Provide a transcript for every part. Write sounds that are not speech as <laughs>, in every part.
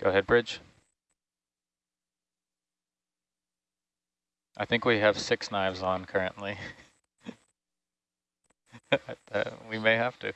Go ahead, bridge. I think we have six knives on currently. <laughs> uh, we may have to.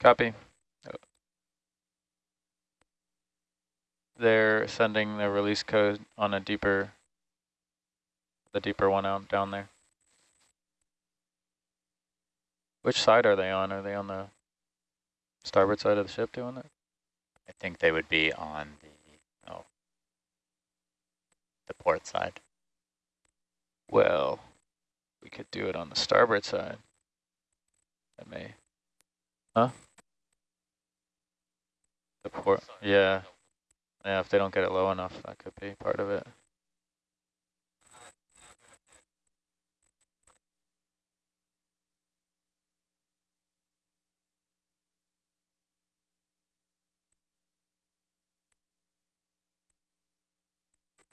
Copy. They're sending the release code on a deeper, the deeper one out down there. Which side are they on? Are they on the starboard side of the ship doing it? I think they would be on the, oh, the port side. Well, we could do it on the starboard side. I may. Huh? The port, yeah. Yeah, if they don't get it low enough, that could be part of it.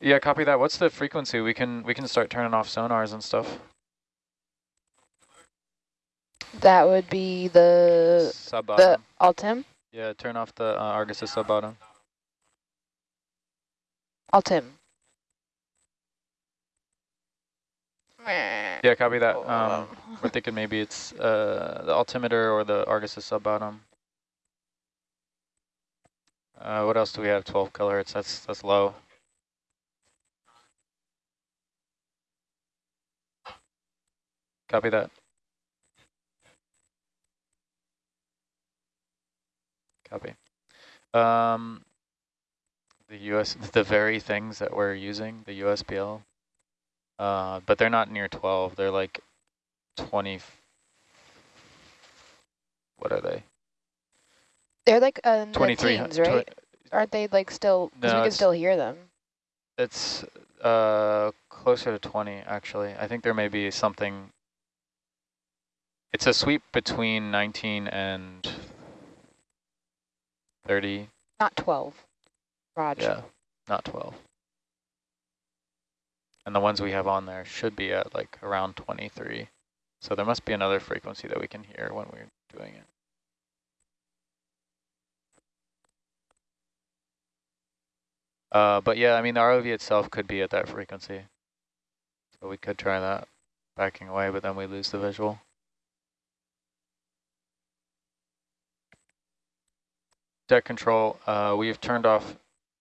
Yeah, copy that. What's the frequency? We can we can start turning off sonars and stuff. That would be the Sub the Altim. Yeah, turn off the uh, Argus sub bottom. Altim. Yeah, copy that. Um, we're thinking maybe it's uh, the altimeter or the Argus sub bottom. Uh, what else do we have? 12 kilohertz. That's that's low. Copy that. Copy. Um, the US, <laughs> the very things that we're using, the USBL, uh, but they're not near 12. They're like 20. What are they? They're like uh, in the 23, teens, right? Aren't they like still? Because No, we can still hear them. It's uh, closer to 20, actually. I think there may be something. It's a sweep between 19 and 30. Not 12. Roger. Yeah, not 12. And the ones we have on there should be at like around 23. So there must be another frequency that we can hear when we're doing it. Uh, but yeah, I mean, the ROV itself could be at that frequency. So we could try that backing away, but then we lose the visual. Deck control, uh, we've turned off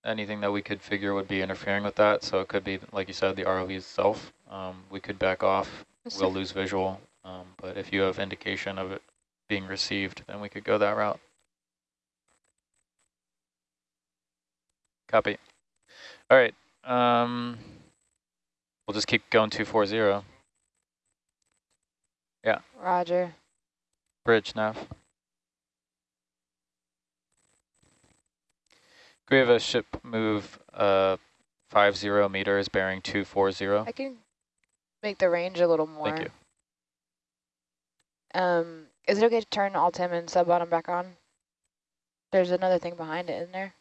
anything that we could figure would be interfering with that. So it could be, like you said, the ROV itself. Um, we could back off, Yes, we'll sir. lose visual. Um, but if you have indication of it being received, then we could go that route. Copy. All right. Um, we'll just keep going 240. Yeah. Roger. Bridge nav. We have a ship move uh, 50 meters bearing 240? I can make the range a little more. Thank you. Um, is it okay to turn Altim and sub bottom back on? There's another thing behind it, isn't there?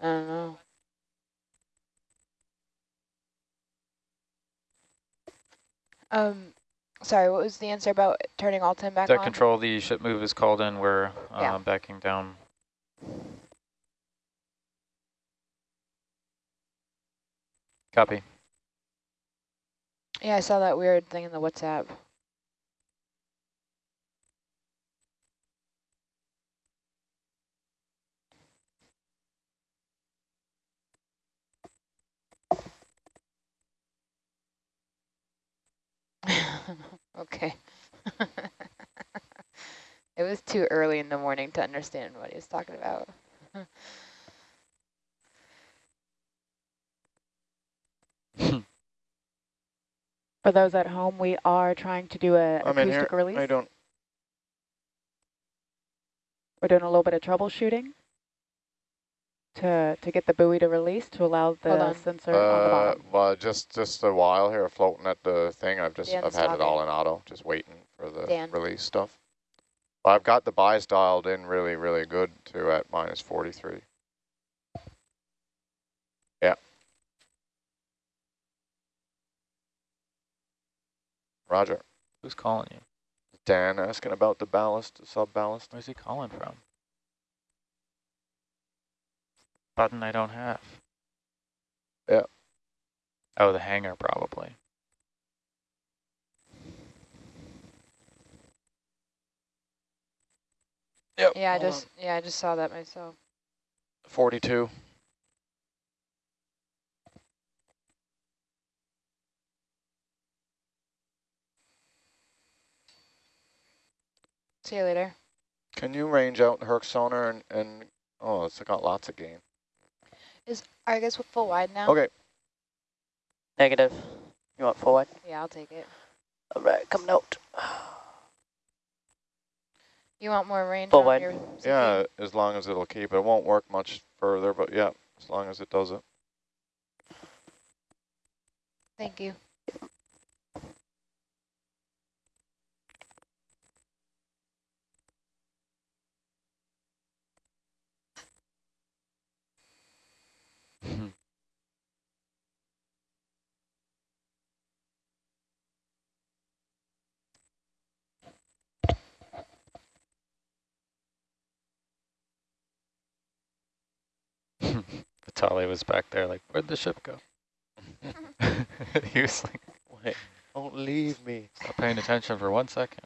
I don't know. Um, sorry, what was the answer about turning Altim back Deck on? control, the ship move is called in. We're uh, Yeah. backing down. Copy. Yeah, I saw that weird thing in the WhatsApp. <laughs> okay. <laughs> it was too early in the morning to understand what he was talking about. <laughs> For those at home, we are trying to do a I'm in acoustic here. release. I don't. We're doing a little bit of troubleshooting to to get the buoy to release to allow the on. sensor on the Uh, bottom. well, just just a while here, floating at the thing. I've just Yeah, I've the had it all in auto, just waiting for for the Dan. release stuff. But I've got the buys dialed in really, really good too at minus 43. Yeah. Roger. Who's calling you? Dan asking about the ballast, sub ballast. Where's he calling from? Button I don't have. Yeah. Oh, the hangar probably. Yep. Yeah, I hold on. just yeah, I just saw that myself. 42. See you later. Can you range out Herc sonar and, and oh, it's got lots of gain. I guess with full wide now. Okay. Negative. You want full wide? Yeah, I'll take it. All right, coming out. You want more range Full on wide. your Yeah, as long as it'll keep. It won't work much further, but yeah, as long as it does it. Thank you. Vitali was back there like, where'd the ship go? <laughs> he was like, <laughs> Wait, don't leave me. not paying attention for one second.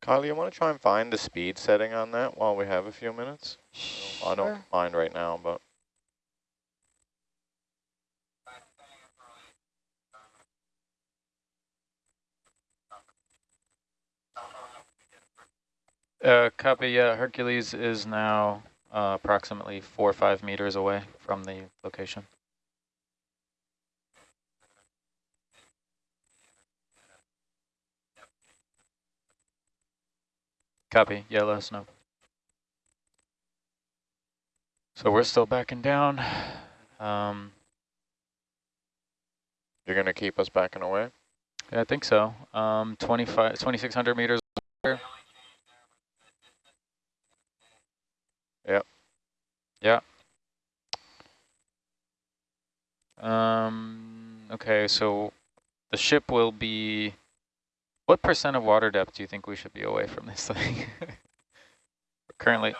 Kyle, you want to try and find the speed setting on that while we have a few minutes? Sure. I don't mind right now, but Uh, copy, yeah, Hercules is now uh, approximately four or five meters away from the location. Copy, yeah, let us know. So we're still backing down. Um, you're going to keep us backing away? yeah, I think so. Um, 2,600 meters. there. Yep. Yeah. Um, okay, so the ship will be, what percent of water depth do you think we should be away from this thing? <laughs> Currently,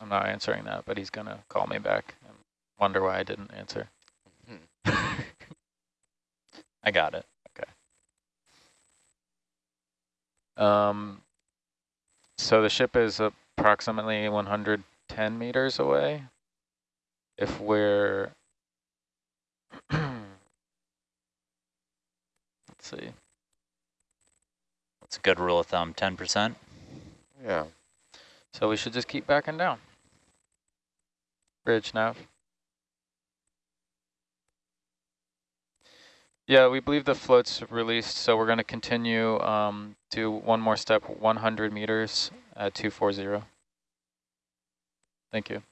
I'm not answering that, but he's gonna call me back and wonder why I didn't answer. <laughs> I got it. Okay. Um, so the ship is approximately 110 meters away. If we're, <clears throat> let's see, It's a good rule of thumb, 10%. Yeah. so we should just keep backing down. Bridge nav. Yeah, we believe the float's released, so we're going to continue um, do one more step, 100 meters at 240. Thank you.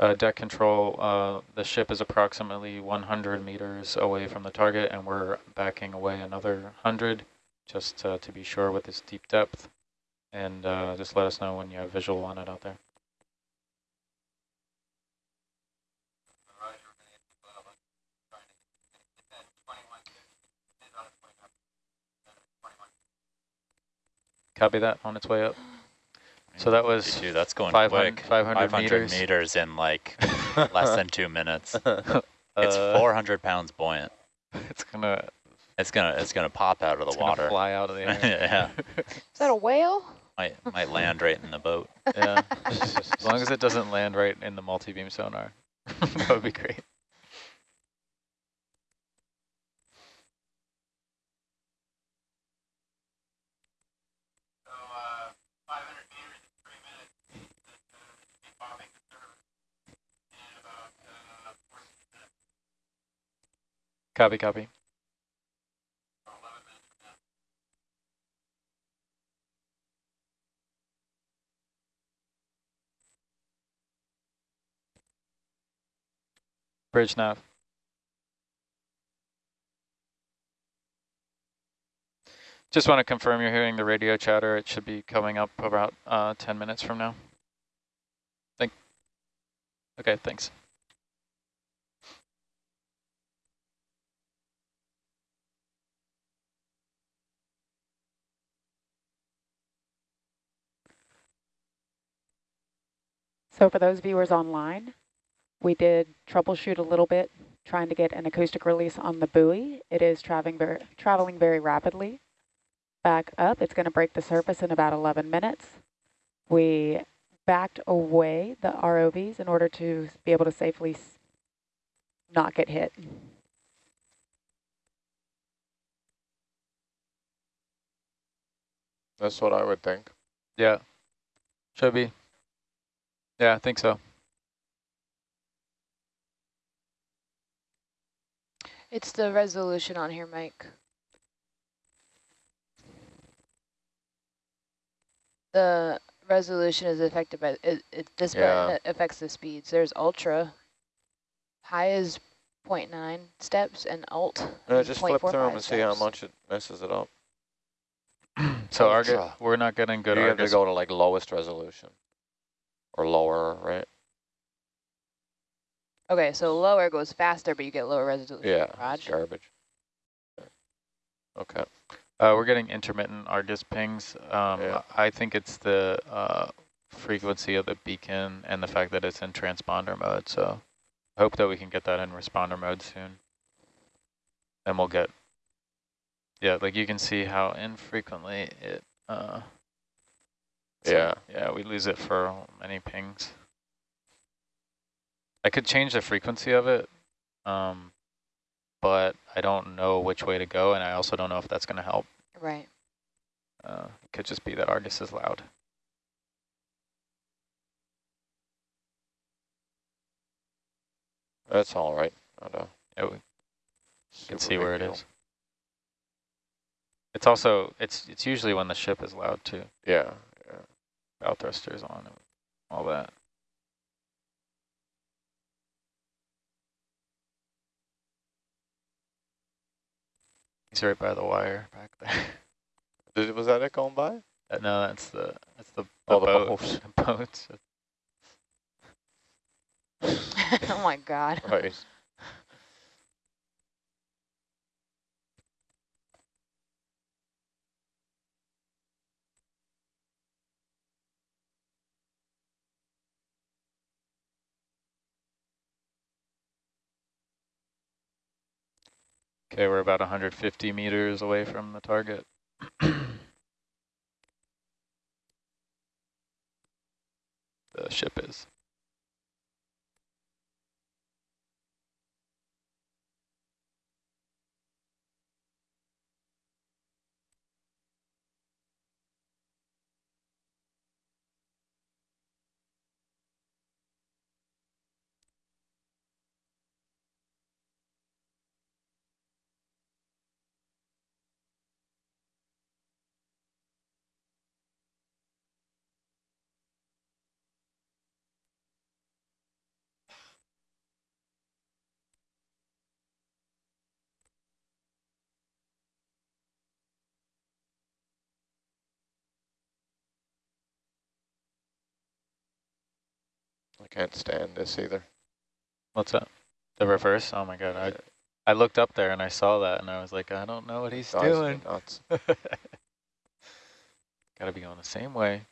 uh, deck control, uh, the ship is approximately 100 meters away from the target, and we're backing away another 100 just uh, to be sure with this deep depth. And uh, just let us know when you have visual on it out there. Copy that on its way up. So that was Dude, that's going 500 quick. 500 meters. meters in like <laughs> less than two minutes. <laughs> It's Uh, 400 pounds buoyant. <laughs> It's gonna, It's gonna it's gonna pop out of the it's water. fly out of the air. yeah, Is that a whale? might might land right in the boat. yeah. as long as it doesn't land right in the multi-beam sonar, that would be great. Copy, copy. Bridge nav. Just want to confirm you're hearing the radio chatter. It should be coming up about uh, 10 minutes from now. Thank. Okay, thanks. So for those viewers online, we did troubleshoot a little bit trying to get an acoustic release on the buoy. It is traveling very, traveling very rapidly. Back up, it's going to break the surface in about 11 minutes. We backed away the ROVs in order to be able to safely not get hit. That's what I would think. Yeah. Should be. Yeah, I think so. It's the resolution on here, Mike. The resolution is affected by, it, it this Yeah. affects the speeds. There's ultra, high is 0.9 steps, and alt is just flip through them 0.45 and see how much it messes it up. So Argus, we're not getting good you have to go to like lowest resolution or lower, right? Okay, so lower goes faster, but you get lower resolution. Yeah, it's Raj. garbage. Okay. Uh, we're getting intermittent Argus pings. Um, Yeah. I think it's the uh, frequency of the beacon and the fact that it's in transponder mode. So I hope that we can get that in responder mode soon. And we'll get, yeah, like you can see how infrequently it, uh, so, Yeah. Yeah, we lose it for many pings. I could change the frequency of it, um, but I don't know which way to go, and I also don't know if that's going to help. Right. Uh, it could just be that Argus is loud. That's all right. Not Yeah, we can see where it deal. is. It's also, it's it's usually when the ship is loud too. Yeah. Bow thrusters on and all that. He's right by the wire back there. <laughs> Did, was that it going by? Uh, no, that's the that's the, the Oh, the boat. boat. <laughs> The boats. <laughs> oh my God. Right. Okay, we're about 150 meters away from the target. <clears throat> the ship is. Can't stand this either. What's that? The reverse? Oh my god, I I looked up there and I saw that and I was like, I don't know what he's Drives me doing. nuts. <laughs> Gotta be going the same way.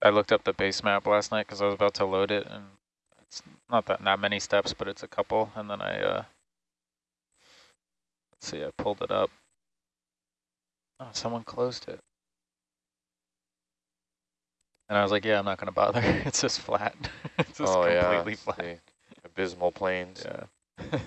I looked up the base map last night because I was about to load it and it's not that not many steps, but it's a couple. And then I, uh, let's see, I pulled it up. Oh, someone closed it. And I was like, yeah, I'm not going to bother. <laughs> it's just flat. <laughs> it's just oh completely yeah, flat. the abysmal plains. Yeah.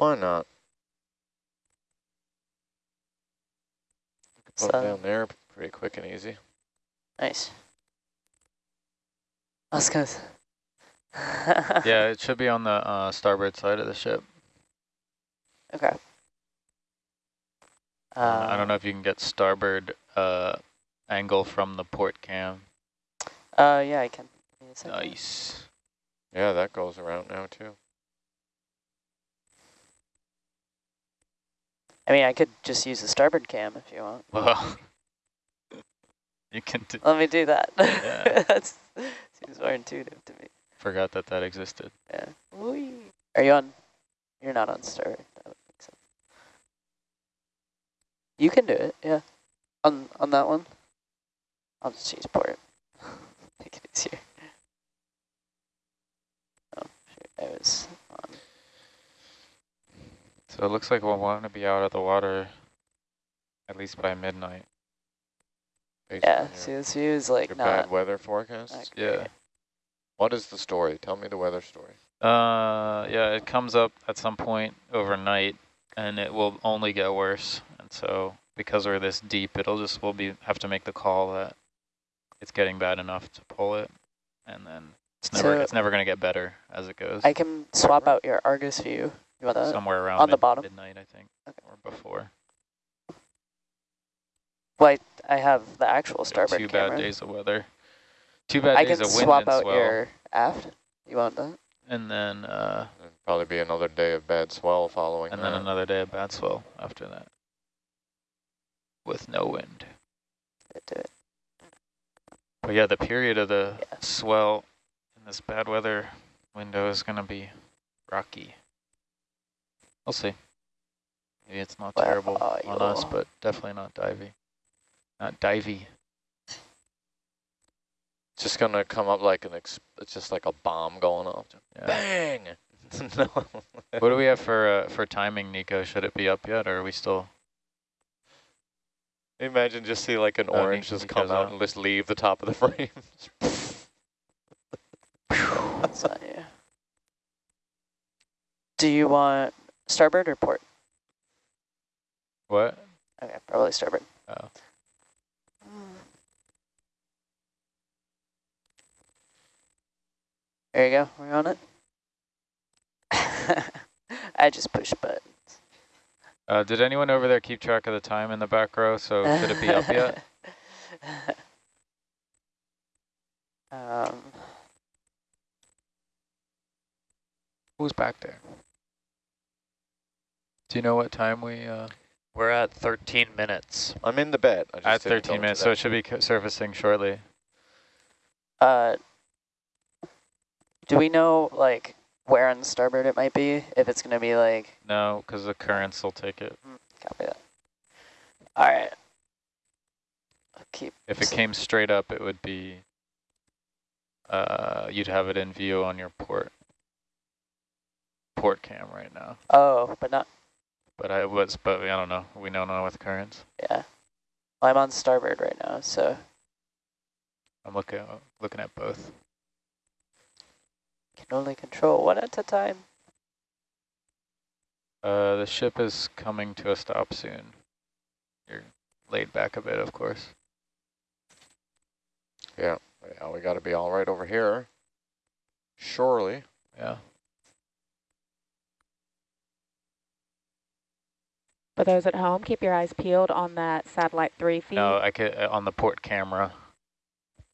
Why not? Put So, down there pretty quick and easy. nice. Let's go. <laughs> yeah, it should be on the uh, starboard side of the ship. Okay. Uh, I don't know if you can get starboard uh, angle from the port cam. Uh, yeah, I can. Give me a second. Nice. Yeah, that goes around now too. I mean, I could just use the starboard cam if you want. Well, <laughs> you can do, Let me do that. Yeah. <laughs> That seems more intuitive to me. forgot that that existed. Yeah. Whee. Are you on? You're not on starboard. That would make sense. You can do it, yeah. On on that one. I'll just use port. Make it easier. Oh shoot, I was on. So it looks like we'll want to be out of the water at least by midnight. Yeah, on see this view is like your not bad weather forecast. Yeah. What is the story? Tell me the weather story. Uh, yeah, it comes up at some point overnight, and it will only get worse. And so, because we're this deep, it'll just we'll be have to make the call that it's getting bad enough to pull it, and then it's never So- it's never gonna get better as it goes. I can swap out your Argus view. You want that? Somewhere around on the bottom? midnight, I think, Okay. or before. Well, I, I have the actual Yeah, starboard Two camera. bad days of weather. Two bad I days can of wind I can swap out swell, your aft. You want that? and then uh, probably be another day of bad swell following and that. then another day of bad swell after that, with no wind. Yeah, do it. But yeah, the period of the Yeah. swell in this bad weather window is going to be rocky. We'll see. Maybe it's not Well, terrible on us, but definitely not divey. Not divey. It's just gonna come up like an. Ex it's just like a bomb going off. Yeah. Bang! <laughs> no. what do we have for uh, for timing, Nico? Should it be up yet, or are we still? Imagine just see like an Oh, orange Nico- just come Nico's out out. and just leave the top of the <laughs> frame. That's not you. Do you want starboard or port? What? Okay, probably starboard. Oh. There you go. We're on it. <laughs> I just push buttons. Uh, did anyone over there keep track of the time in the back row? So should it be up yet? <laughs> Um, Who's back there? Do you know what time we? Uh, We're at 13 minutes. I'm in the bed. I just at 13 minutes, so it should be surfacing shortly. uh, do we know like where on the starboard it might be? If it's gonna be like, No, because the currents will take it. copy that. All right. I'll keep. If it came straight up, it would be, uh, you'd have it in view on your port, port cam right now. Oh, but not. But I was, but I don't know. We don't know with currents. Yeah. Well, I'm on starboard right now, so I'm looking, looking at both. can only control one at a time. Uh, the ship is coming to a stop soon. You're laid back a bit, of course. Yeah, we got to be all right over here. Surely. Yeah. For those at home, keep your eyes peeled on that satellite three feed. No, I could, uh, on the port camera.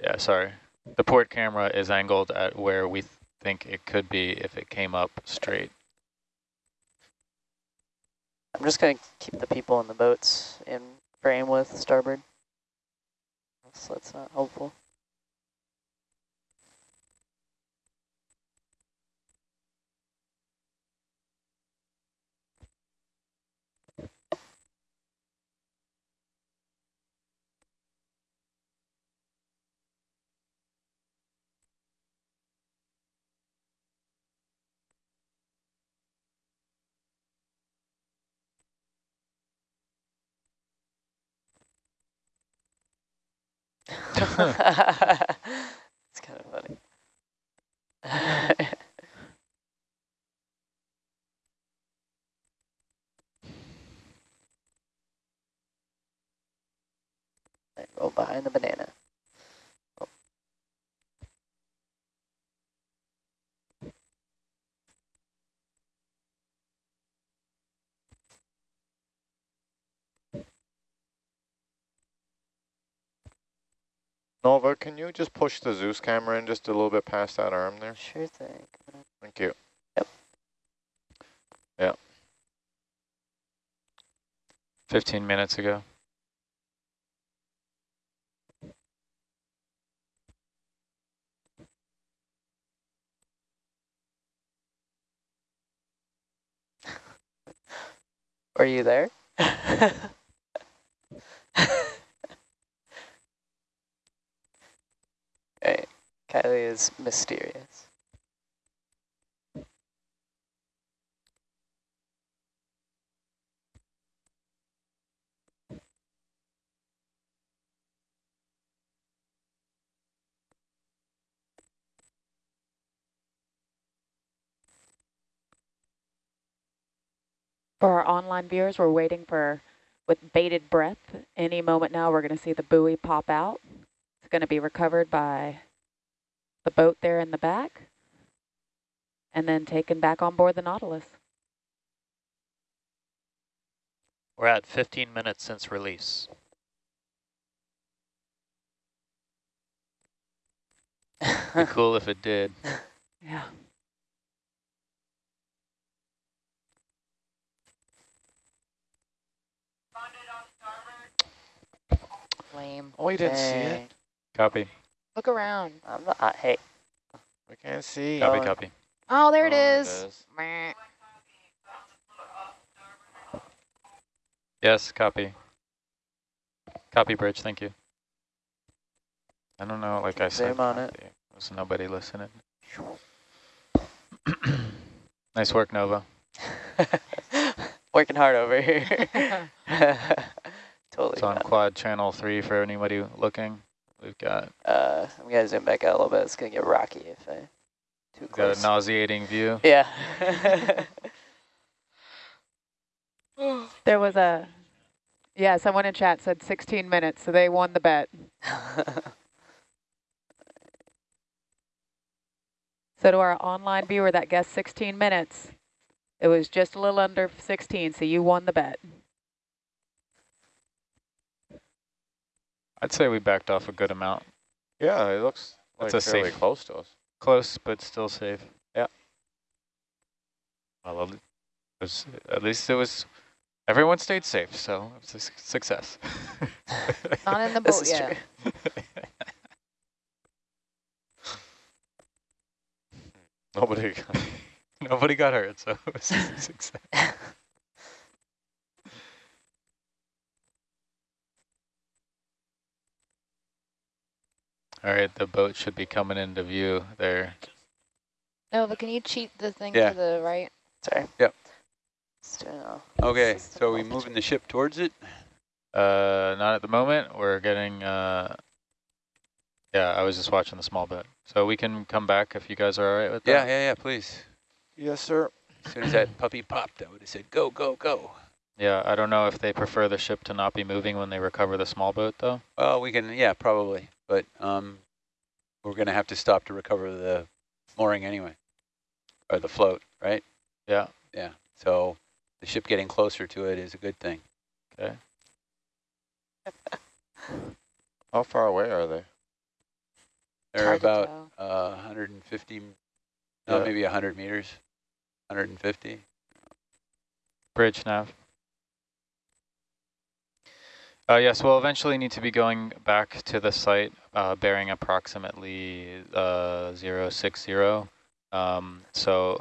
Yeah, sorry. The port camera is angled at where we th think it could be if it came up straight. I'm just going to keep the people in the boats in frame with starboard. So that's not helpful. It's kind of funny. <laughs> Roll behind the banana. Oh. Nova, can you just push the Zeus camera in just a little bit past that arm there? Sure thing. Thank you. Yep. Yeah. 15 minutes ago. <laughs> Are you there? <laughs> Right. Kylie is mysterious. For our online viewers, we're waiting for, with bated breath, any moment now we're going to see the buoy pop out. It's going to be recovered by the boat there in the back and then taken back on board the Nautilus. We're at 15 minutes since release. Be <laughs> cool if it did. Yeah. Lame. Oh, you didn't see it. Copy. Look around. I'm not, uh, hey, We can't see. Copy, Oh, copy. Oh, there it Oh, is. Meh. Yes, copy. Copy bridge, thank you. I don't know, like I said, Zoom on it. copy. There's nobody listening. <clears throat> nice work, Nova. <laughs> working hard over here. <laughs> <laughs> totally. It's on fine. quad channel three for anybody looking. We've got, Uh, I'm gonna zoom back out a little bit. It's gonna get rocky if I too got close. a nauseating view. yeah. There was a, yeah, someone in chat said 16 minutes, so they won the bet. <laughs> So to our online viewer that guessed 16 minutes, it was just a little under 16, so you won the bet. I'd say we backed off a good amount. Yeah, it looks like a fairly safe- close to us. Close, but still safe. Yeah. Well, at it was, at least it was, everyone stayed safe, so it's a success. <laughs> Not in the <laughs> this boat is yet. true. <laughs> Nobody. Nobody got hurt, so it was a success. All right, the boat should be coming into view there. Nova, can you cheat the thing Yeah. to the right? Sorry. Yep. It's Okay, it's just so we involved. moving the ship towards it? Uh, not at the moment. We're getting. Uh, yeah, I was just watching the small boat, so we can come back if you guys are all right with that. Yeah, yeah, yeah, please. yes, sir. As soon as that puppy popped, I would have said, go, go, go. Yeah, I don't know if they prefer the ship to not be moving when they recover the small boat, though. Well, we can, yeah, probably. But um, we're going to have to stop to recover the mooring anyway, or the float, right? Yeah. Yeah. So the ship getting closer to it is a good thing. Okay. <laughs> How far away are they? They're hard about tell. uh, 150, no, Yeah. maybe 100 meters, 150. Bridge nav. Uh, yes, we'll eventually need to be going back to the site, uh, bearing approximately uh, 060. Um, so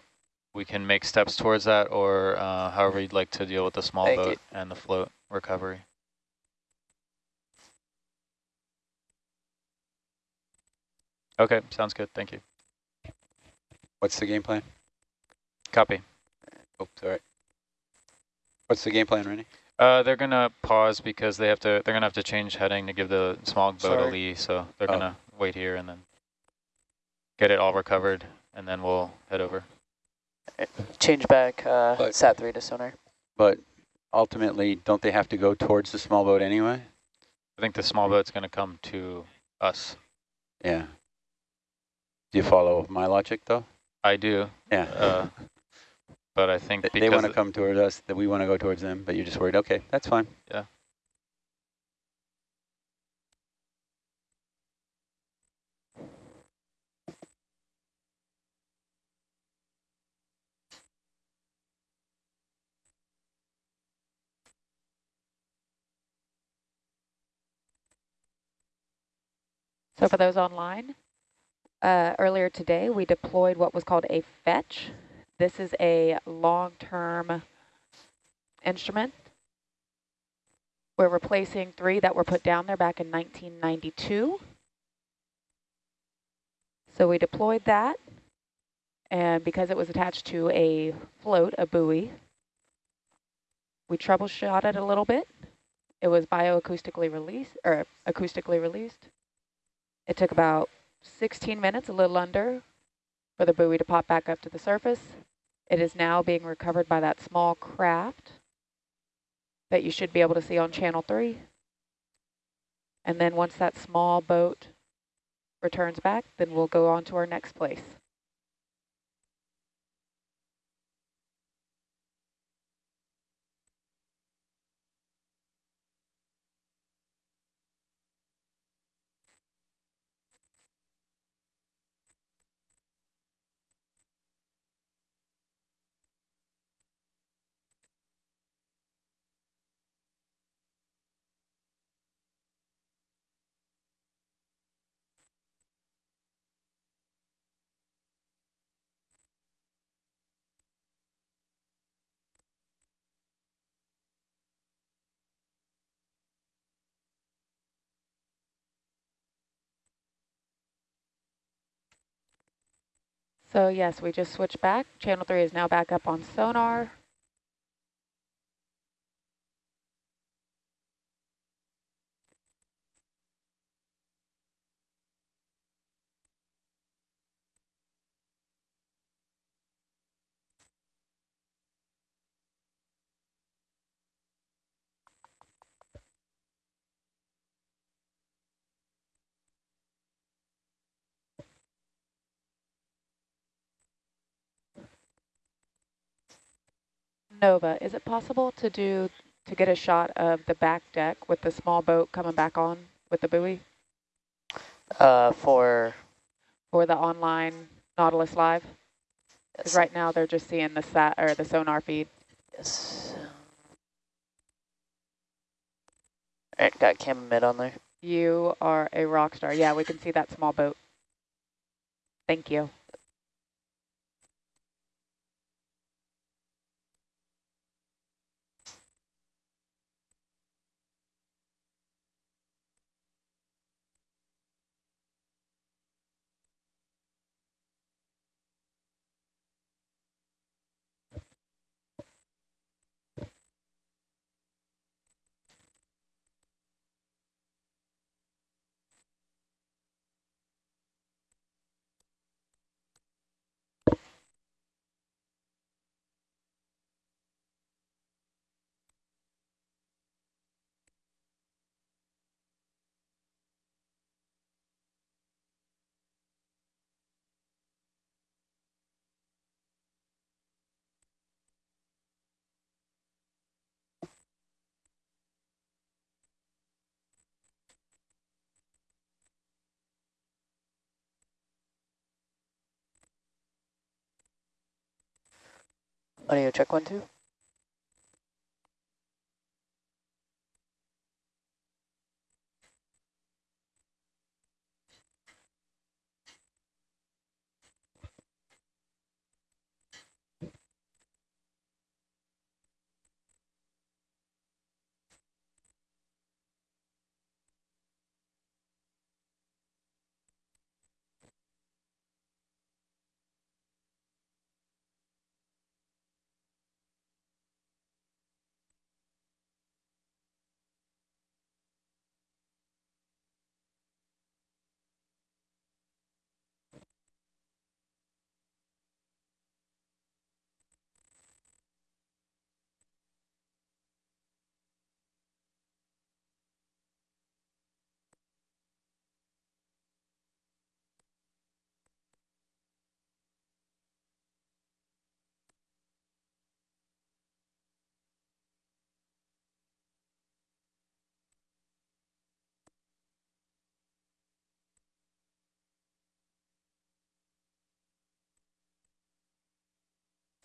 we can make steps towards that or uh, however you'd like to deal with the small Thank you. boat and the float recovery. Okay, sounds good. Thank you. What's the game plan? Copy. Oh, sorry. What's the game plan, Rennie? Uh, they're gonna pause because they have to. They're gonna have to change heading to give the small boat a lee. So they're Oh. gonna wait here and then get it all recovered, and then we'll head over. Change back uh, But- sat three to sonar. But ultimately, don't they have to go towards the small boat anyway? I think the small boat's gonna come to us. Yeah. Do you follow my logic, though? I do, Yeah. uh, but I think They- they want to come towards us, that we want to go towards them, but you're just worried. Okay, that's fine. Yeah. So for those online, uh, earlier today we deployed what was called a fetch. This is a long-term instrument. We're replacing three that were put down there back in 1992. So we deployed that, and because it was attached to a float, a buoy, we troubleshot it a little bit. It was bioacoustically released, or acoustically released. It took about 16 minutes, a little under, for the buoy to pop back up to the surface. It is now being recovered by that small craft that you should be able to see on channel three. And then once that small boat returns back, then we'll go on to our next place. So yes, we just switched back. Channel three is now back up on sonar. Nova, is it possible to do to get a shot of the back deck with the small boat coming back on with the buoy Uh, for or the online Nautilus Live? Yes, right now they're just seeing the sat or the sonar feed. yes. All right, got cam mid on there. You are a rock star. Yeah, we can see that small boat. Thank you. Audio check one, two.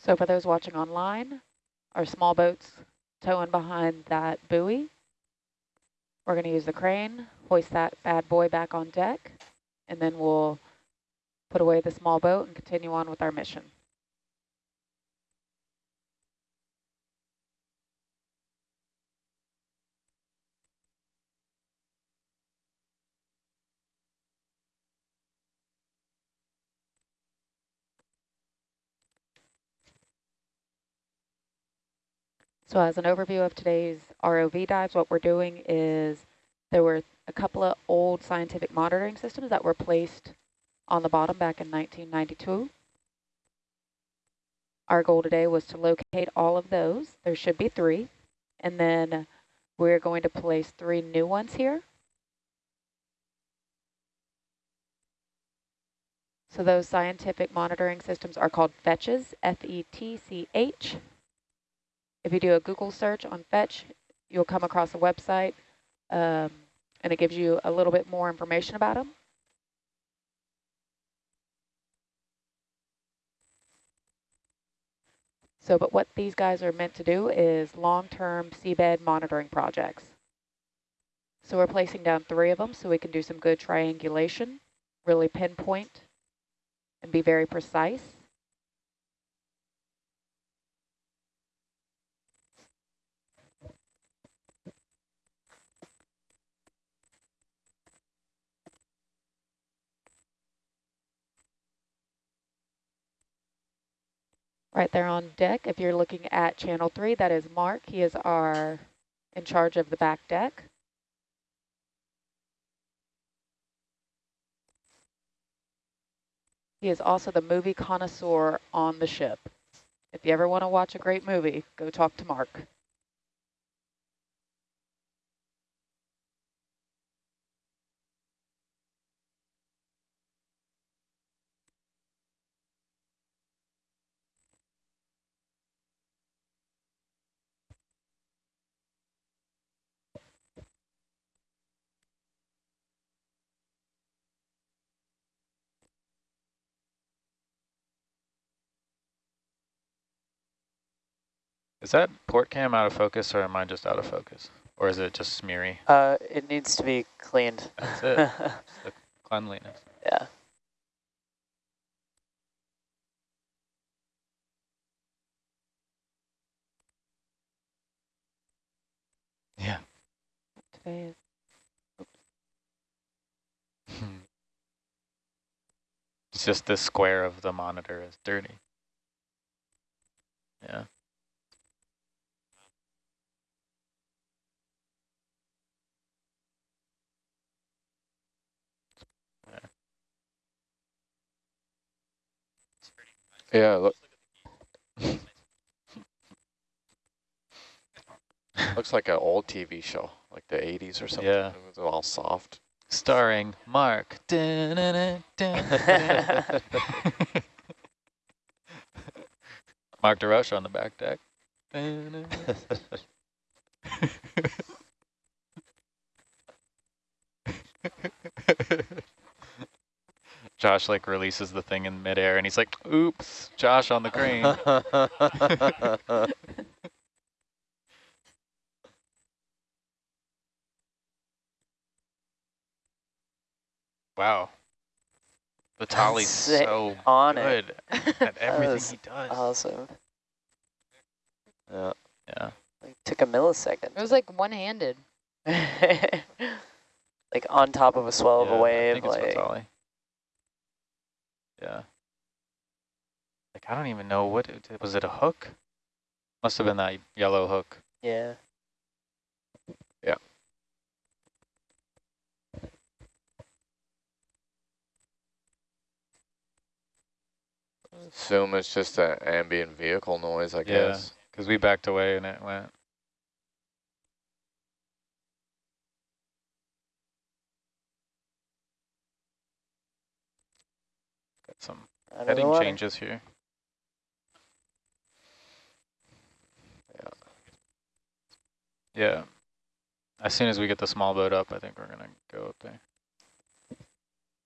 So for those watching online, our small boats towing behind that buoy. We're going to use the crane, hoist that bad boy back on deck, and then we'll put away the small boat and continue on with our mission. So as an overview of today's ROV dives, what we're doing is there were a couple of old scientific monitoring systems that were placed on the bottom back in 1992. Our goal today was to locate all of those. There should be three. And then we're going to place three new ones here. So those scientific monitoring systems are called FETCHs, F-E-T-C-H. If you do a Google search on Fetch, you'll come across a website um, and it gives you a little bit more information about them. So, but what these guys are meant to do is long-term seabed monitoring projects. So we're placing down three of them so we can do some good triangulation, really pinpoint and be very precise. Right there on deck, if you're looking at channel three, that is Mark. He is our in charge of the back deck. He is also the movie connoisseur on the ship. If you ever want to watch a great movie, go talk to Mark. Is that port cam out of focus or am I just out of focus? Or is it just smeary? Uh, it needs to be cleaned. That's it. <laughs> The cleanliness. yeah. Yeah. Today is It's just the square of the monitor is dirty. Yeah. Yeah, look. Looks like an old TV show, like the 80s or something. Yeah. It was all soft. Starring Mark. Dun-dun-dun, <laughs> dun-dun-dun. Mark DeRoche on the back deck. <laughs> Dun-dun. Josh like releases the thing in midair and he's like, oops, Josh on the crane. <laughs> wow. Vitaly's sick. so On it. good at <laughs> everything he does. Awesome. yeah. yeah. Like took a millisecond. It was like one-handed. <laughs> like on top of a swell of a a I wave. think it's Like Vitaly. Yeah. Like I don't even know what it, was it a hook? Must have been that yellow hook. yeah. Yeah. Assume it's just an ambient vehicle noise, I Yeah. guess. Because we backed away and it went. Got some Out of the heading water. changes here. Yeah. Yeah. As soon as we get the small boat up, I think we're gonna go up there.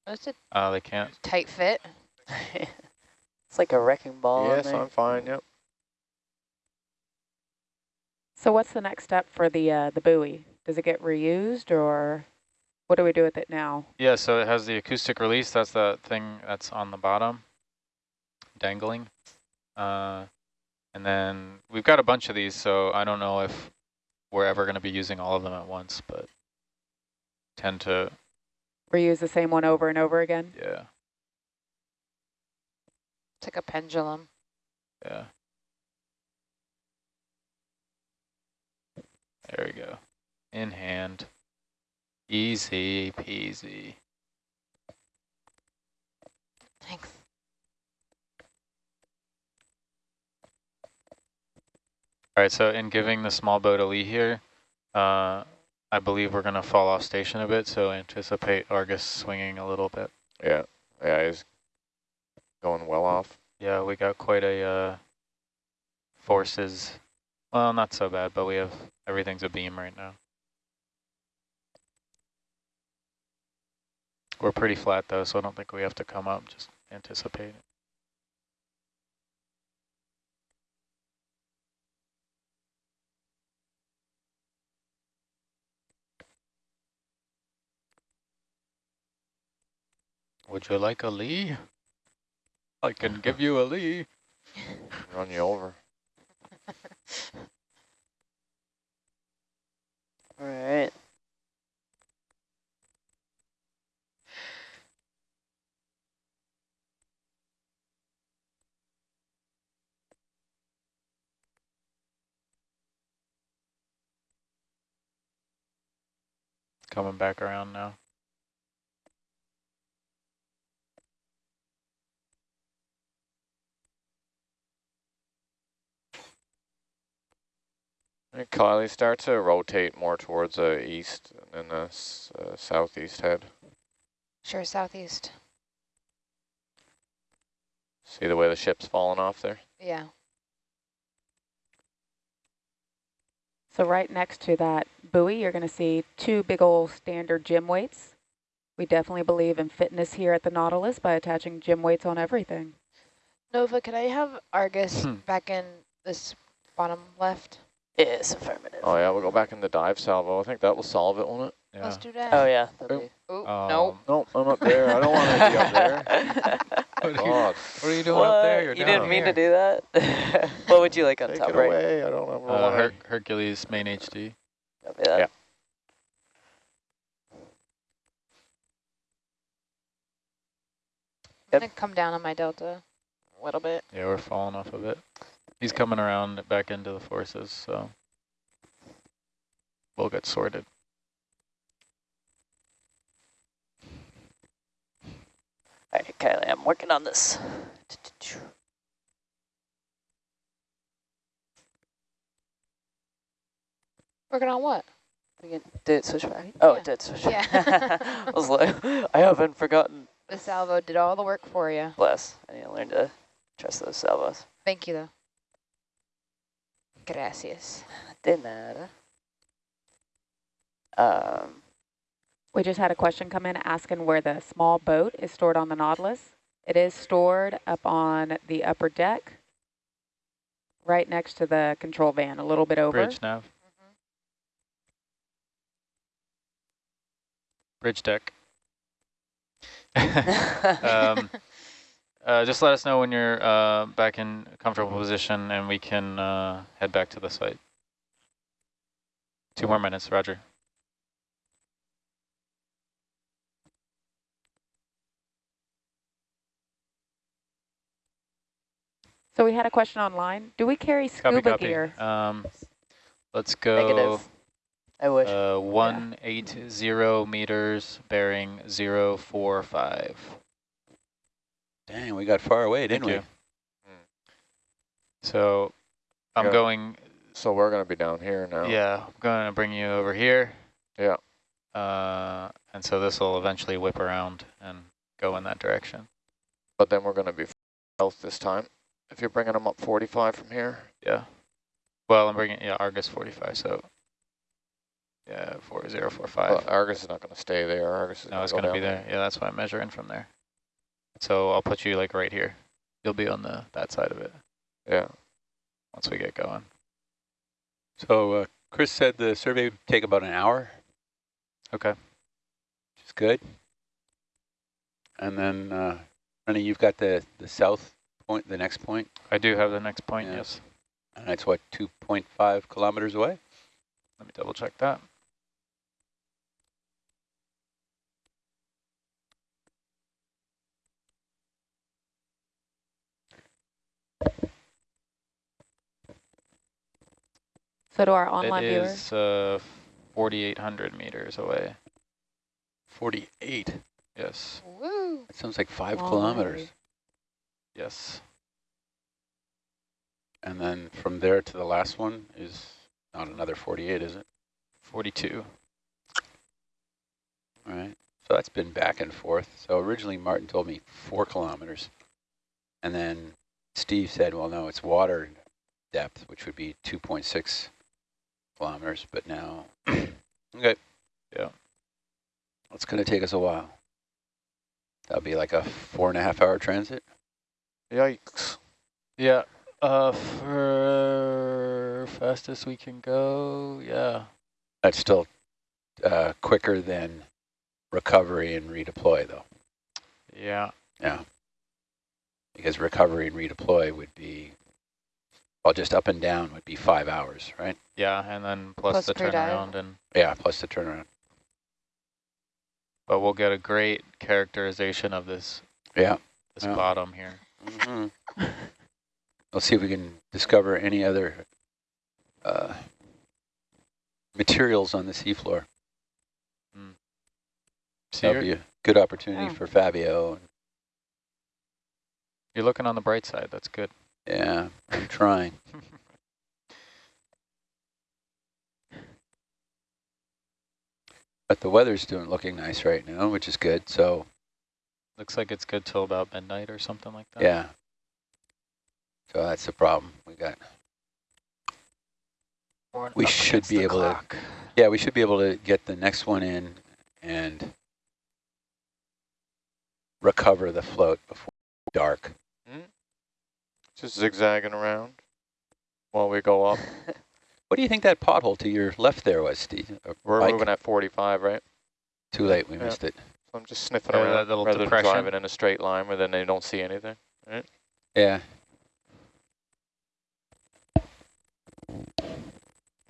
That's a Uh, they can't. tight fit. <laughs> it's like a wrecking ball. in yes, there. I'm fine. Yep. So what's the next step for the uh, the buoy? Does it get reused or what do we do with it now? Yeah, so it has the acoustic release. That's the thing that's on the bottom, dangling. Uh, and then we've got a bunch of these, so I don't know if we're ever going to be using all of them at once, but tend to, Reuse the same one over and over again? yeah, It's like a pendulum. yeah. There we go. In hand. Easy peasy. Thanks. All right, so in giving the small boat a lee here, uh, I believe we're going to fall off station a bit, so anticipate Argus swinging a little bit. Yeah. Yeah, he's going well off. Yeah, we got quite a uh, forces. Well, not so bad, but we have everything's a beam right now. We're pretty flat though, so I don't think we have to come up. Just anticipate it. Would you like a lee? I can <laughs> give you a lee. Run you over. All right. Coming back around now. And Kylie, start to rotate more towards the east and then the uh, southeast head. Sure, southeast. See the way the ship's falling off there? Yeah. So right next to that buoy, you're going to see two big old standard gym weights. We definitely believe in fitness here at the Nautilus by attaching gym weights on everything. Nova, could I have Argus Hmm. back in this bottom left? Yes, affirmative. Oh yeah, we'll go back in the dive salvo. I think that will solve it, won't it? Yeah. Let's do that. Oh yeah. that'd Oh, Um, no. Nope, I'm up there. I don't want to be up there. What are you, what are you doing what? up there? You're you down didn't mean here. to do that? <laughs> what would you like on take top it right? away. I don't ever Uh, want Her Hercules main HD. Copy. Yeah. I'm going to come down on my delta a little bit. Yeah, we're falling off a bit. He's coming around back into the forces, so we'll get sorted. All right, Kylie, I'm working on this. Working on what? Did it switch back? Oh, Yeah. it did switch Yeah. <laughs> I was like, I haven't forgotten. The salvo did all the work for you. Bless. I need to learn to trust those salvos. Thank you, though. Gracias. De nada. Um, We just had a question come in asking where the small boat is stored on the Nautilus. It is stored up on the upper deck, right next to the control van, a little bit over. Bridge nav. Bridge deck. <laughs> <laughs> um, uh, just let us know when you're uh, back in a comfortable position and we can uh, head back to the site. Two more minutes, roger. So we had a question online. Do we carry Copy, scuba copy. gear? Um, let's go Negative. I wish. uh, 180 meters, bearing 045. Dang, we got far away, didn't Thank we? you. So I'm Yeah. going, So we're going to be down here now. yeah, I'm going to bring you over here. Yeah. Uh, and so this will eventually whip around and go in that direction. But then we're going to be south this time. If you're bringing them up 45 from here. Yeah. Well, I'm bringing, yeah, Argus 45, so yeah, 4045. Well, Argus is not going to stay there. Argus is no, it's going going to to be there. Yeah, that's why I'm measuring from there. So I'll put you like right here. You'll be on the that side of it Yeah. once we get going. So uh, Chris said the survey would take about an hour, Okay. which is good. And then, uh, Rennie, you've got the, the south point, the next point, I do have the next point, Yeah. yes. and that's what, 2.5 kilometers away? Let me double check that. So to our online it viewers, is uh, 4,800 meters away. 48. Yes, Woo. That sounds like five Long kilometers. way. yes. And then from there to the last one is not another 48, is it? 42. All right. So that's been back and forth. So originally Martin told me four kilometers. And then Steve said, well, no, it's water depth, which would be 2.6 kilometers. But now, <clears throat> okay. Yeah. It's going to take us a while. That'll be like a four and a half hour transit. Yikes. Yeah, uh, for fastest we can go, yeah. That's still uh, quicker than recovery and redeploy, though. Yeah, Yeah. Because recovery and redeploy would be, well, just up and down would be five hours, right? yeah, and then plus, Plus the crew dive. turnaround and, Yeah, plus the turnaround. but we'll get a great characterization of this, Yeah. this Yeah. bottom here. Mm -hmm. <laughs> Let's see if we can discover any other uh, materials on the seafloor. See, That'll be a good opportunity Oh. for Fabio. you're looking on the bright side, that's good. Yeah, I'm trying. <laughs> But the weather's doing looking nice right now, which is good. So Looks like it's good till about midnight or something like that. yeah. So that's the problem. We got We should be able to- yeah, we should be able to get the next one in and recover the float before dark. Just zigzagging around while we go up. <laughs> What do you think that pothole to your left there was, Steve? Or We're Mike? moving at 45, right? Too late, we Yeah. missed it. So I'm just sniffing Yeah, around that little rather depression. than driving in a straight line where then they don't see anything. right? Yeah.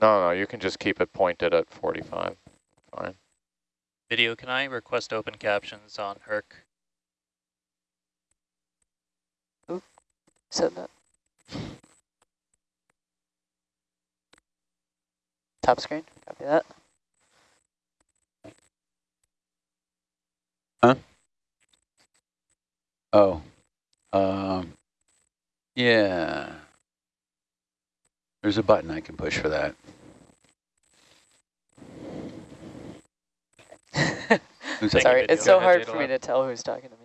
No, no, you can just keep it pointed at 45. Fine. Video, can I request open captions on Herc? Said that. Top screen, copy that. Huh? Oh. Um, yeah. There's a button I can push for that. <laughs> Sorry, it's so hard for me to tell who's talking to me.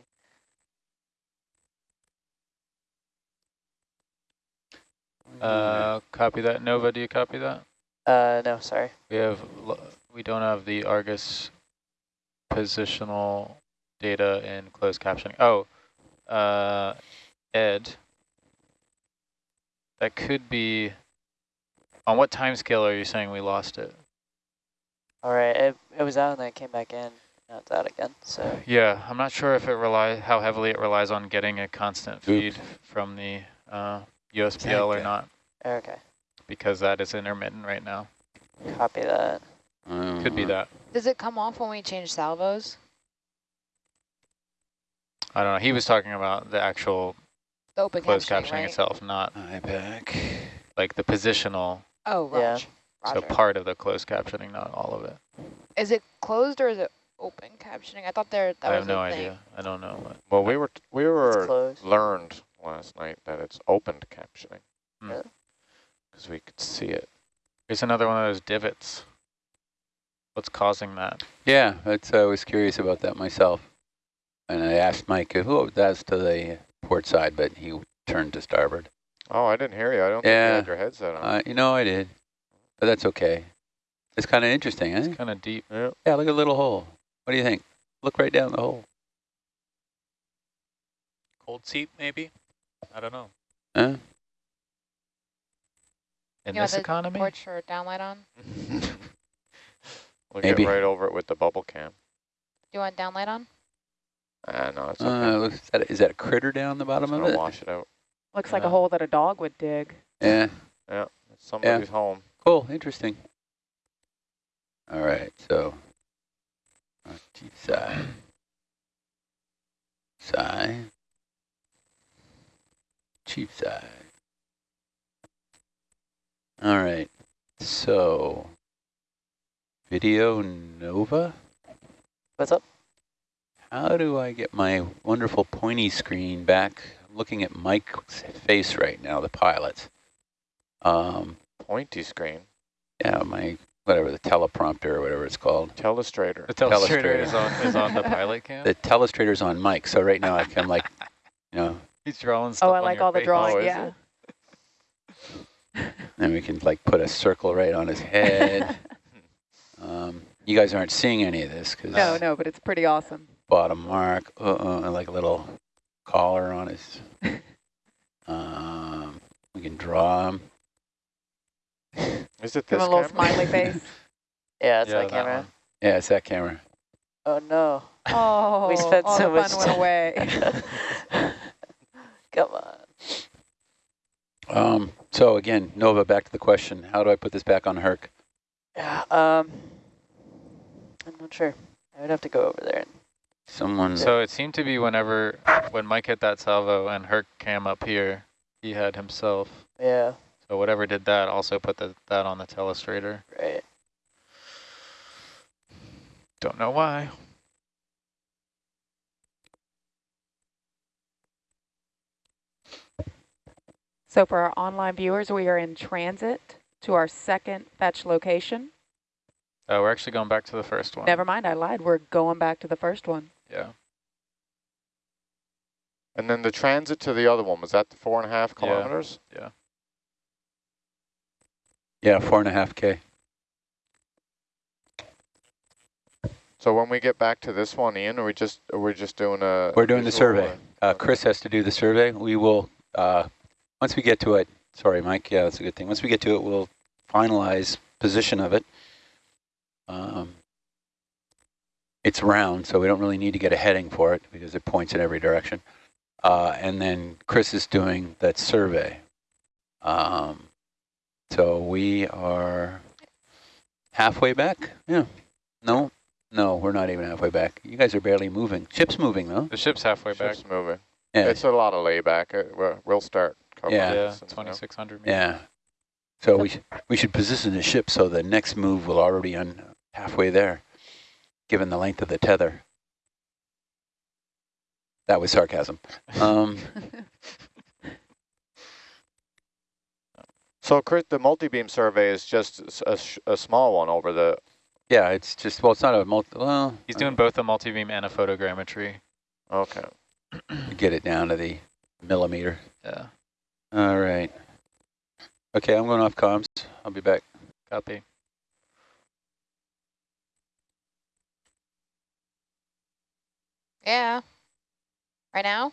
Uh, copy that. Nova, do you copy that? Uh, no, sorry. We have, l- we don't have the Argus positional data in closed captioning. Oh, uh, Ed, that could be, on what time scale are you saying we lost it? All right, it, it was out and then it came back in. Now it's out again, so. Yeah, I'm not sure if it relies, how heavily it relies on getting a constant feed Oops. from the uh, USBL or not, Okay, because that is intermittent right now. copy that. Could be that. Does it come off when we change salvos? I don't know. He was talking about the actual The open closed captioning, captioning right? itself, not IPAC. like the positional, Oh, Yeah. Raj. so Roger. part of the closed captioning, not all of it. Is it closed or is it open captioning? I thought there that I was have no a thing. idea. I don't know. What. Well, we were, we It's were closed. learned last night that it's opened captioning. Hmm. Yeah. Because we could see it. There's another one of those divots. What's causing that? Yeah, that's, I was curious about that myself. And I asked Mike, who that's to the port side, but he turned to starboard. Oh, I didn't hear you. I don't think you had your headset on. Uh, you know, I did, but that's okay. It's kind of interesting, eh? It's kind of deep. yeah. Yeah, look at the little hole. What do you think? Look right down the hole. Cold seep, maybe? I don't know. Huh? In You this the economy? Porch or downlight on? <laughs> we'll Maybe. get right over it with the bubble cam. Do you want downlight on? Ah, no, it's okay. Uh, looks, is, that, is that a critter down the bottom of gonna it? wash it out. Looks like a hole that a dog would dig. Yeah, It's somebody's home. cool, interesting. All right, so uh, chief side, side, chief side. All right, so video Nova. What's up? How do I get my wonderful pointy screen back? I'm looking at Mike's face right now, the pilot's. Um, Pointy screen. yeah, my whatever the teleprompter or whatever it's called. Telestrator. The telestrator Telestrator. is on is on the pilot cam. The telestrator's on Mike, so right now I can like, <laughs> you know, He's drawing stuff Oh, I on like your all the face. drawing, Oh, yeah. <laughs> then we can like put a circle right on his head. <laughs> um, you guys aren't seeing any of this because No, no, but it's pretty awesome. bottom mark, uh, uh, and like a little collar on his. <laughs> um, we can draw him. Is it Give this him a little camera? smiley face. Yeah, it's Yeah, my that camera. one. Yeah, it's that camera. Oh no. Oh, we spent all so the much fun went away. Come on. Um, so again, Nova, back to the question: How do I put this back on Herc? Yeah, um, I'm not sure. I would have to go over there. And, Someone. So it seemed to be whenever when Mike hit that salvo and Herc came up here, he had himself. yeah, So whatever did that also put the, that on the telestrator. right. Don't know why. So for our online viewers, we are in transit to our second fetch location. Uh, we're actually going back to the first one. Never mind, I lied. We're going back to the first one. Yeah. And then the transit to the other one, was that the four and a half kilometers? Yeah. yeah, four and a half k. So when we get back to this one, Ian, are we just are we just doing a? We're doing the survey. Uh, Chris has to do the survey. We will, uh, once we get to it, sorry, Mike, yeah, that's a good thing. Once we get to it, we'll finalize position of it. Um, it's round, so we don't really need to get a heading for it because it points in every direction. Uh, and then Chris is doing that survey. Um, so we are halfway back? Yeah. No, no, we're not even halfway back. You guys are barely moving. Ship's moving, though. The ship's halfway back. Ship's moving. Yeah. It's a lot of layback. Uh, We'll start. Covering Yeah. Yeah, this and stuff. 2600 meters. Yeah. So we sh we should position the ship so the next move will already on halfway there, given the length of the tether. That was sarcasm. <laughs> Um, So, Chris, the multi-beam survey is just s- a, sh- a small one over the. yeah, it's just well, it's not a multi. Well, He's doing both a multi-beam and a photogrammetry. Okay. get it down to the millimeter. Yeah. All right. Okay, I'm going off comms. I'll be back. Copy. Yeah. Right now?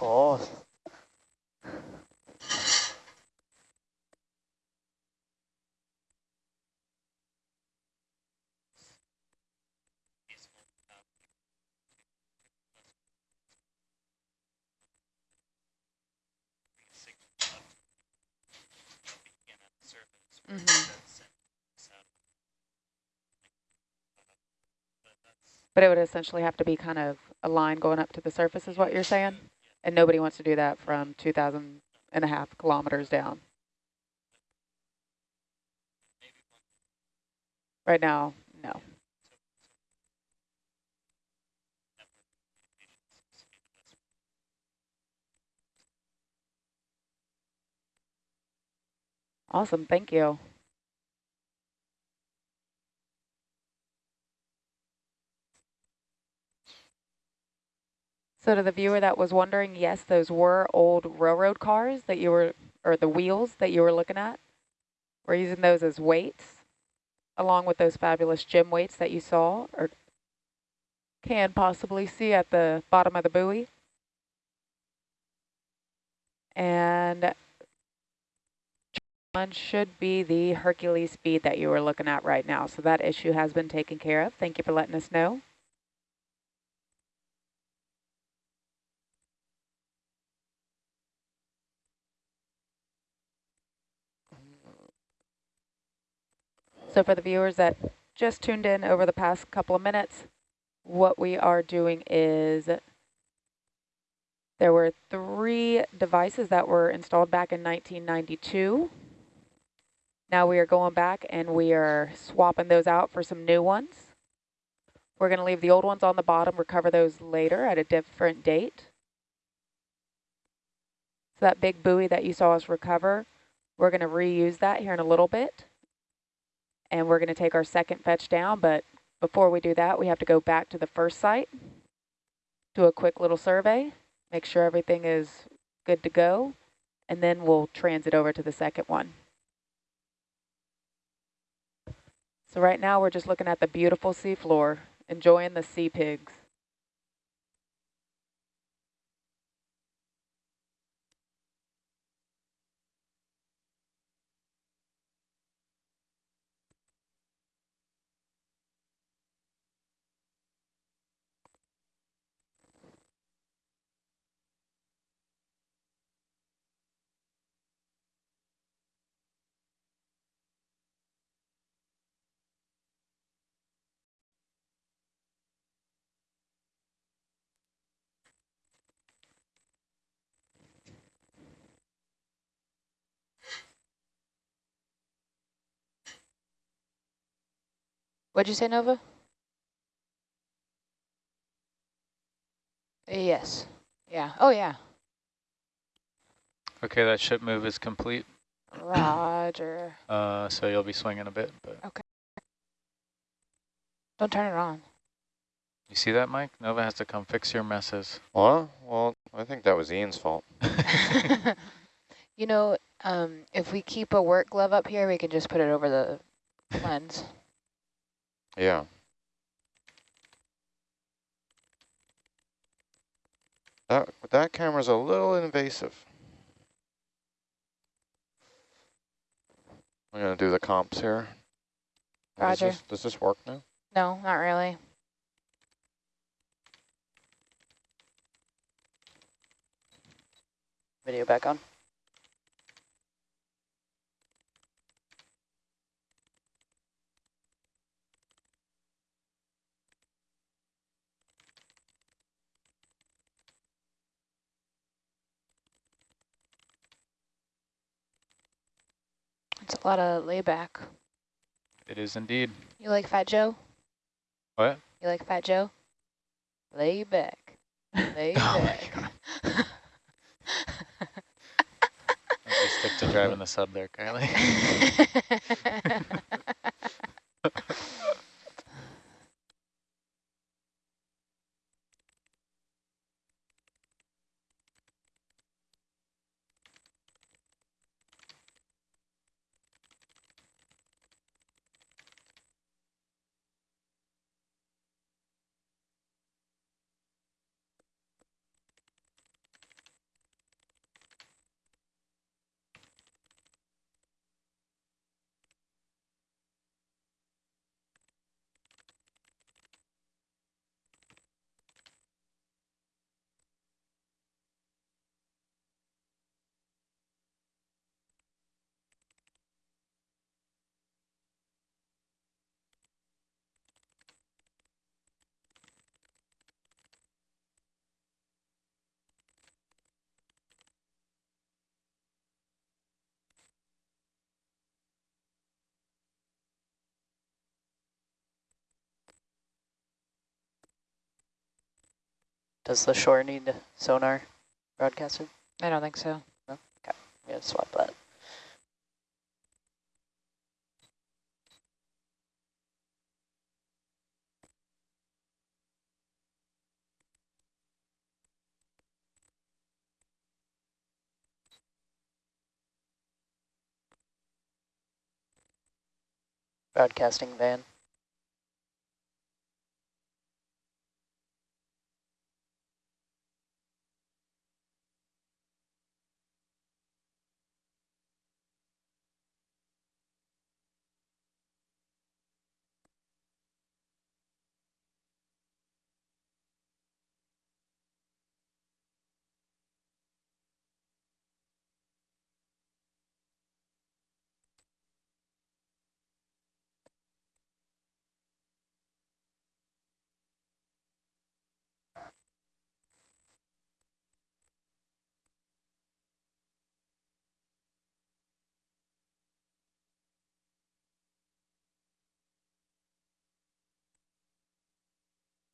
Oh. But it would essentially have to be kind of a line going up to the surface is what you're saying? And nobody wants to do that from 2,000 and a half kilometers down. Right now, no. Awesome, thank you. So to the viewer that was wondering, yes, those were old railroad cars that you were, or the wheels that you were looking at. We're using those as weights, along with those fabulous gym weights that you saw, or can possibly see at the bottom of the buoy. And one should be the Hercules speed that you were looking at right now. So that issue has been taken care of. Thank you for letting us know. So for the viewers that just tuned in over the past couple of minutes, what we are doing is there were three devices that were installed back in 1992. Now we are going back and we are swapping those out for some new ones. We're going to leave the old ones on the bottom, recover those later at a different date. So that big buoy that you saw us recover, we're going to reuse that here in a little bit. And we're going to take our second fetch down, but before we do that, we have to go back to the first site, do a quick little survey, make sure everything is good to go, and then we'll transit over to the second one. So right now we're just looking at the beautiful seafloor, enjoying the sea pigs. What'd you say, Nova? Yes. Yeah. Oh, yeah. Okay, that ship move is complete. Roger. <coughs> Uh, so you'll be swinging a bit, but Okay. Don't turn it on. You see that, Mike? Nova has to come fix your messes. Well, well, I think that was Ian's fault. <laughs> <laughs> you know, um, if we keep a work glove up here, we can just put it over the lens. Yeah. That that camera's a little invasive. I'm gonna do the comps here. Does Roger. this, does this work now? No, not really. Video back on. It's a lot of layback. It is indeed. You like Fat Joe? What? You like Fat Joe? Lay back. Lay <laughs> Oh back. <laughs> Stick to driving the sub there, Kylie. <laughs> Does the shore need sonar broadcasted? I don't think so. Okay. Yeah, swap that. Broadcasting van.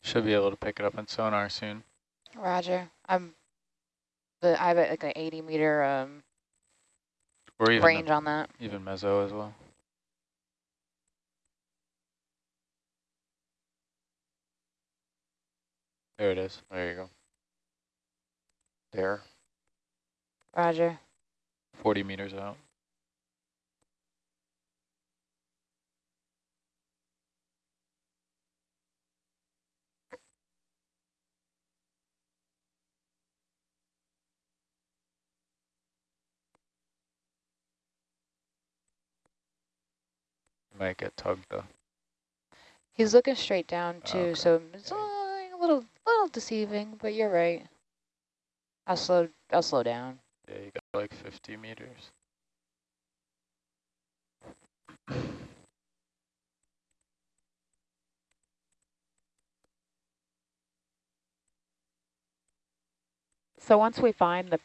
Should be able to pick it up in sonar soon. Roger. I'm the I have like an 80 meter um Or even range the, on that. even mezzo as well. There it is. There you go. There. Roger. 40 meters out. Might get tugged though. He's looking straight down ah, too, Okay. so it's a little little deceiving, but you're right. I'll slow I'll slow down. Yeah, you got like 50 meters. So once we find the